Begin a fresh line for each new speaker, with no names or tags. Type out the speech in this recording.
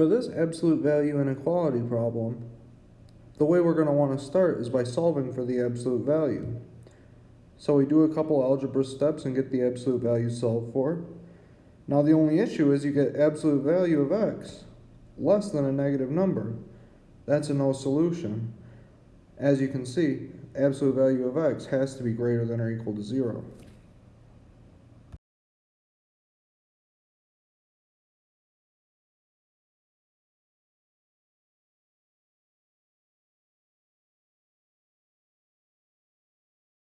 For this absolute value inequality problem, the way we're going to want to start is by solving for the absolute value. So we do a couple algebra steps and get the absolute value solved for. Now the only issue is you get absolute value of x less than a negative number. That's a no solution. As you can see, absolute value of x has to be greater than or equal to 0.